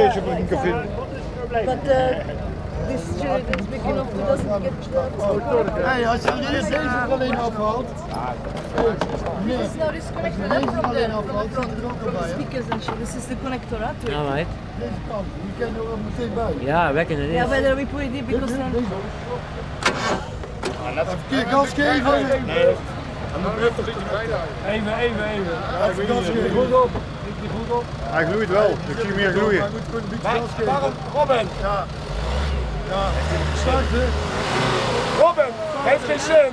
But uh, this big enough to doesn't get the. Hey, als je deze deze alleen afhaalt, This is this connector huh, from the, from er speakers and shit. This is the connector, huh? to it. Alright. Deze kant, er ook meteen bij. Ja, Yeah, is. whether we put it in because then. Even keer gas geven. Even, even, even. Even gas geven. Goed op. Goed op. Hij gloeit wel. Ik zie hem meer gloeien. Maar een beetje. Waarom? Robin, Ja. Ja. Robin, heeft geen zin.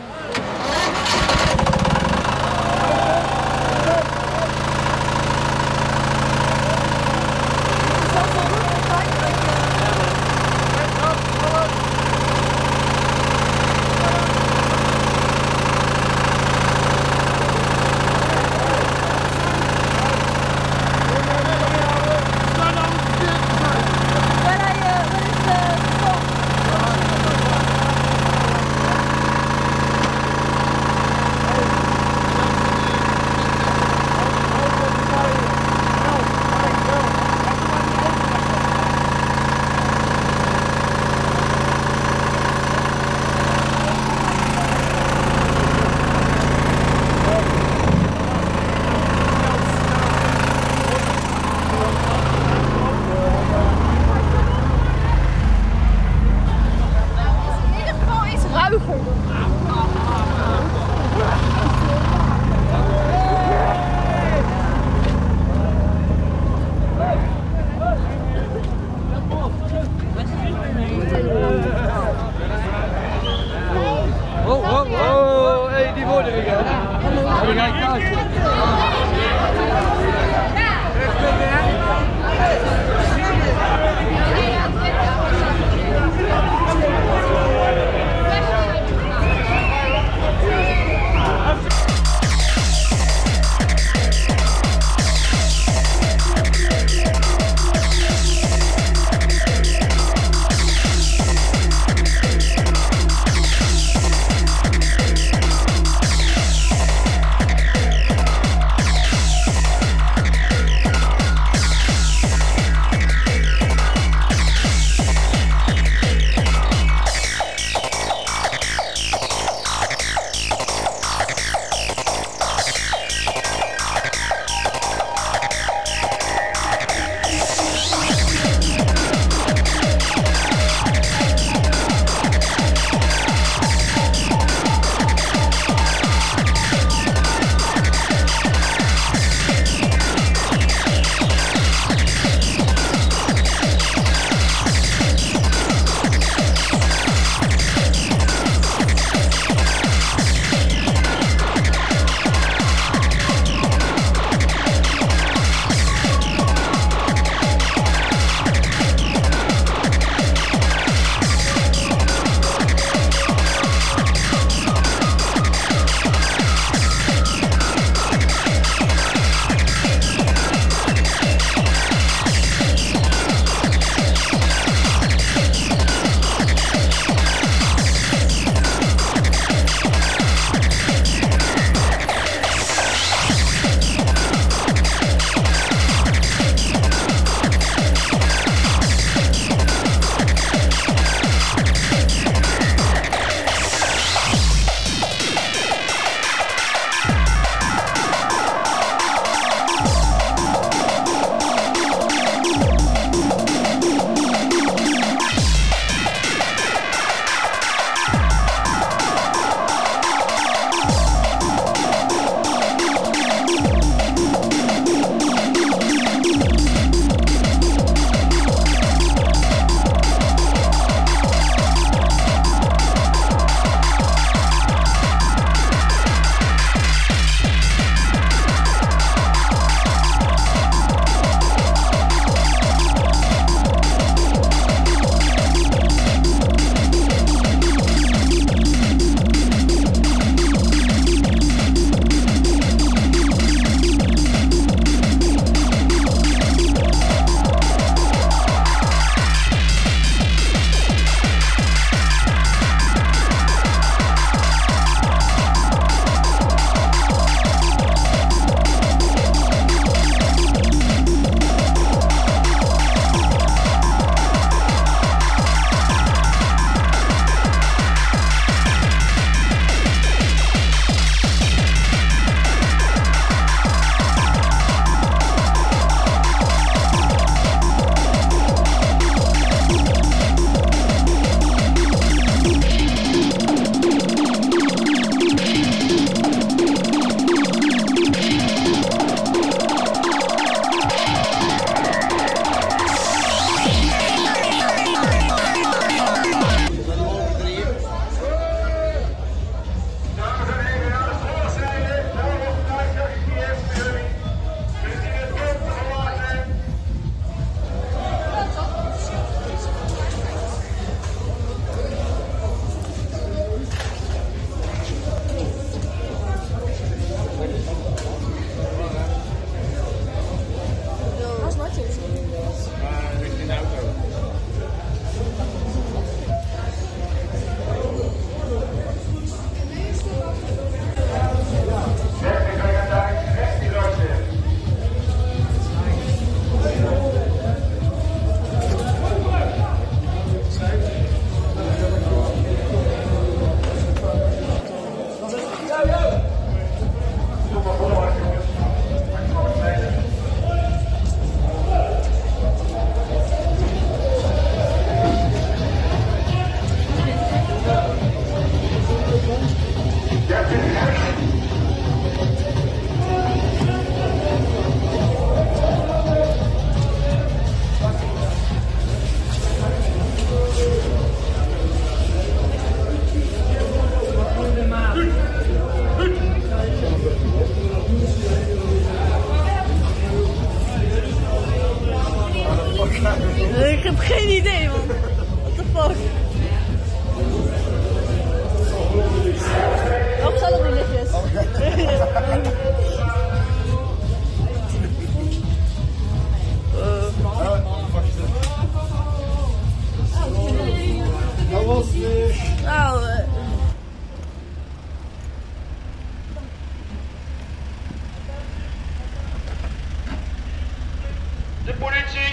De politie.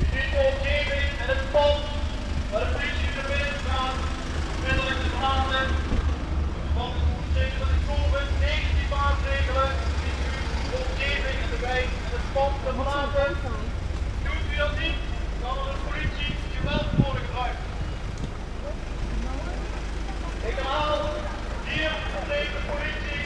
U ziet de omgeving en het pand waar de politie naar binnen gaat. Onmiddellijk te verlaten. Want het moet tegen de COVID-19 maatregelen. Die u de omgeving en de wijk en het pand te verlaten. Doet u dat niet, dan zal de politie geweld worden gebruikt. Ik herhaal, hier de politie.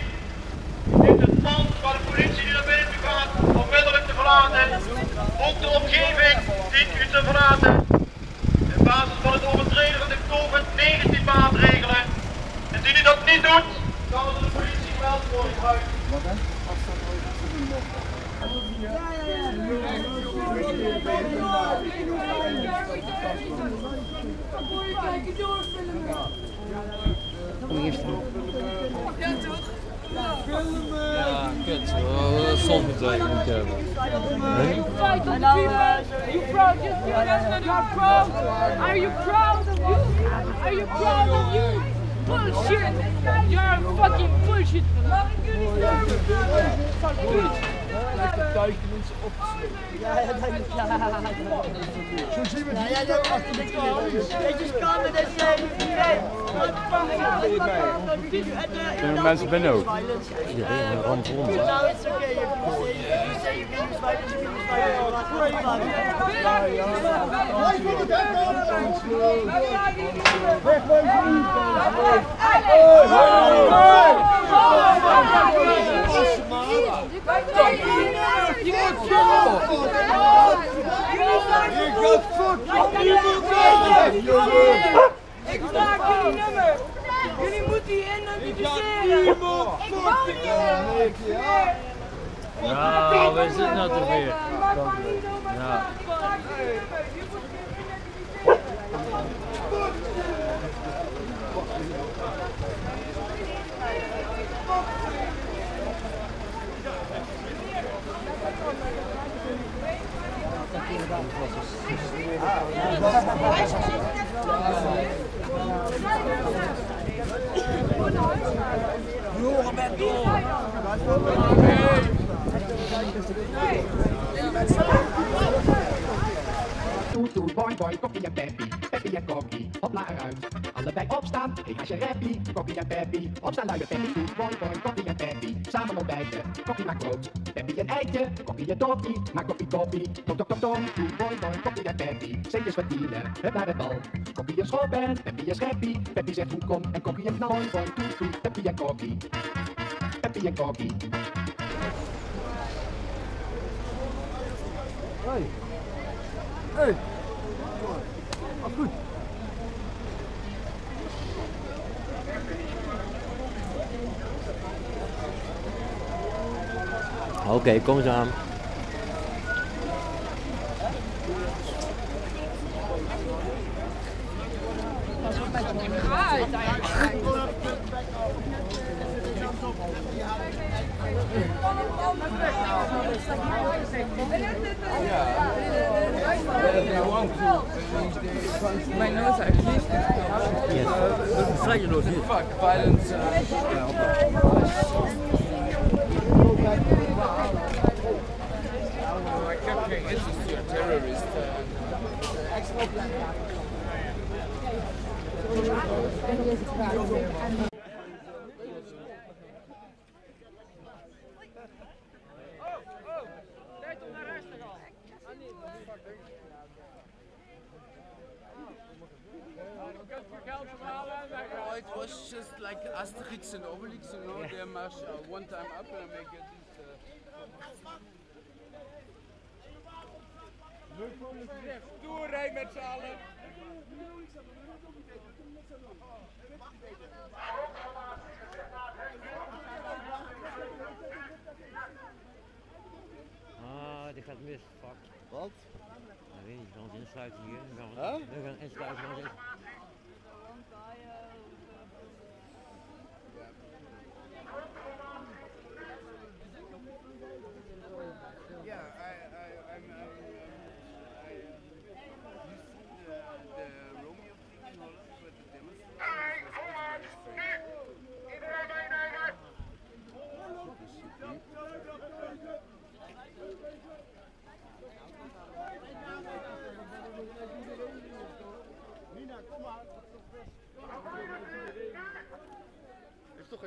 Dit het pand waar de politie nu naar binnen gaat, onmiddellijk te verlaten. Ook de omgeving dient u te verlaten. In basis van het overtreden van de COVID-19 maatregelen. Indien u dat niet doet, dan zal de politie geweld worden gebruikt. Ja, kut. Oh, Soms moet je Kent, uh, Salford Day weekend. Really? You proud, you are proud. Are you proud of you? Are you proud of you? Bullshit! You're fucking bullshit! Zo zien we het hier achter de tralies. En mensen binnen ook. Iedereen rond rond. Op het hek aan. Ik vraag jullie nummer. Jullie moeten die identificeren. Ik woon hier. Ja, waar zit nou toch weer? Ja. Ik vraag jullie nummer. Je moet jullie identificeren. Toet, toet, boing, boing, kokkie en peppie, peppie en kokkie, hopla eruit. Allebei opstaan, hey als je rappie, kokkie en peppie, opstaan luie peppie, toet, boing, boing, kokkie en peppie, samen ontbijten, kokkie maakt brood, peppie een eitje, kokkie en dokkie, maak koffie, koffie, tok, tok, tok, tok, toet, boing, boing, kokkie en peppie, centjes verdienen, hup naar de bal. Kokkie en schoolpen, peppie en scheppie, peppie zegt hoe kom, en kokkie en knal, boing, toet, toet, peppie en kokkie, peppie en kokkie. Oké, kom eens aan. Mijn nood eigenlijk. Vrij je nog hier. Fuck, violence. Ik heb geen interest in terrorist. Oh, it was just like Asterix and Obelix, you know, they march uh, one time up and make it. Uh, Stoerheid met z'n allen. Ah, dit gaat mis. Fuck. Wat? Ik weet niet, we gaan ons insluiten hier. We gaan, Huh? we gaan insluiten. we gaan eens-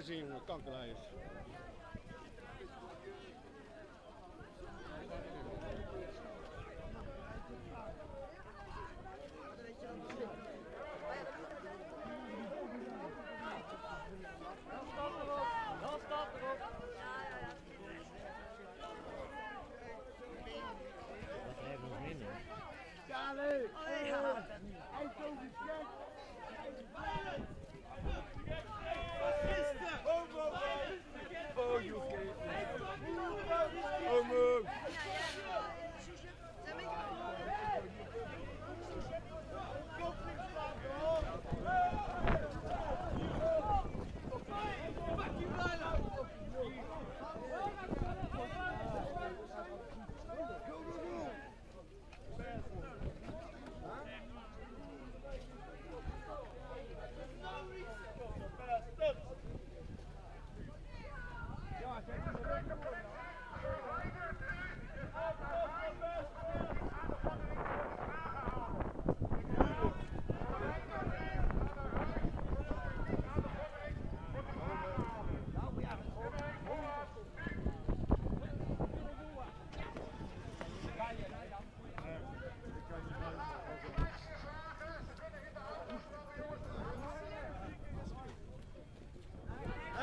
Heeft toch geen zin, jongen, kankerlijst.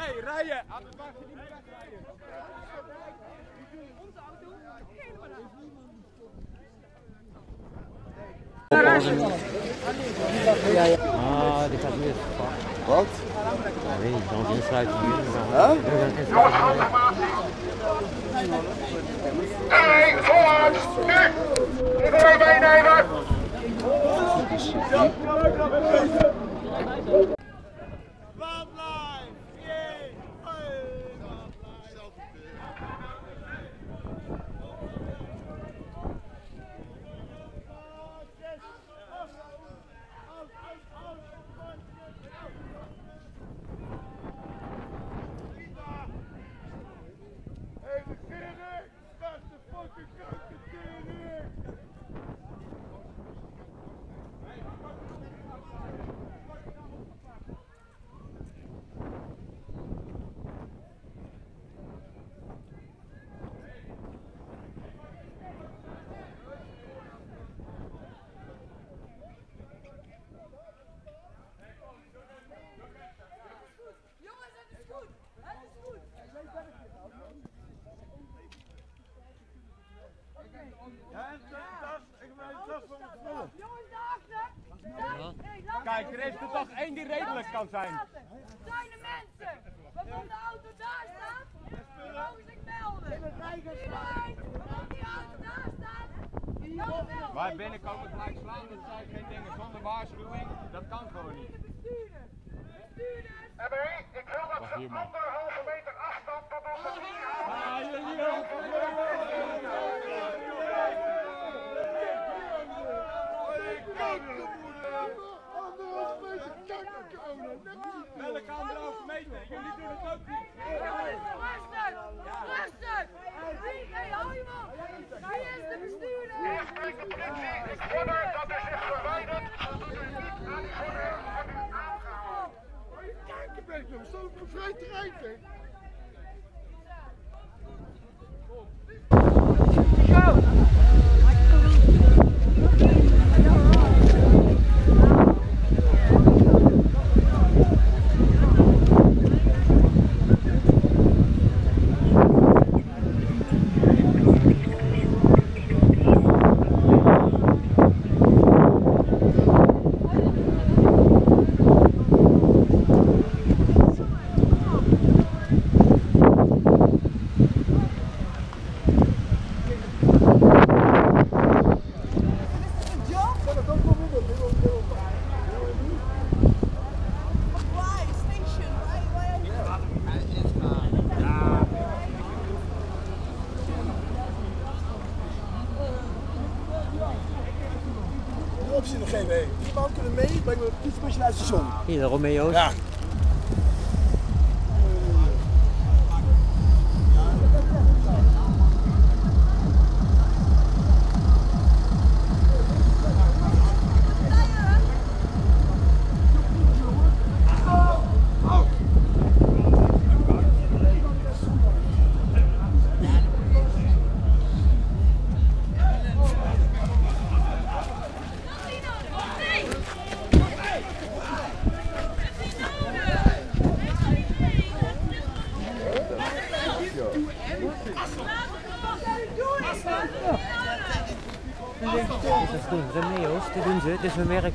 Hey, rijden! Aan het wachten, niet wegrijden. Ah, die gaat weer. Wat? Ja, weet niet, dan insluiten. Huh? Hey, vooruit! Nu! Iedereen meenemen! Hey, de Gerrit! Dat is de fucking kankertering! Jongens, het is goed. Het is goed. Jongens, daarachter. Kijk, er is er toch één die redelijk kan zijn. Zijn er mensen waarvan de auto daar staat? Die mogen zich melden. Iedereen waarvan die auto daar staat, die kan melden. Wij binnenkomen gelijk slaan, dat zijn geen dingen zonder waarschuwing. Dat kan gewoon niet. Bestuurders. Bestuurders. ik wil dat ze anderhalve meter afstand tot onze Welke anderhalve meter? Jullie doen het ook niet. Rustig. Rustig. Wie, hey, hou je man. Wie is de bestuurder? Eerst de politie, ik dat u zich verwijdert, zodat u niet aan die order wordt aangehouden. Kankerbeek, we staan op een vrij terrein, hè? De optie in de GW. Die man kunnen mee, brengen we een fietsbusje naar het station. Hier, de Romeo's. Dit is werk.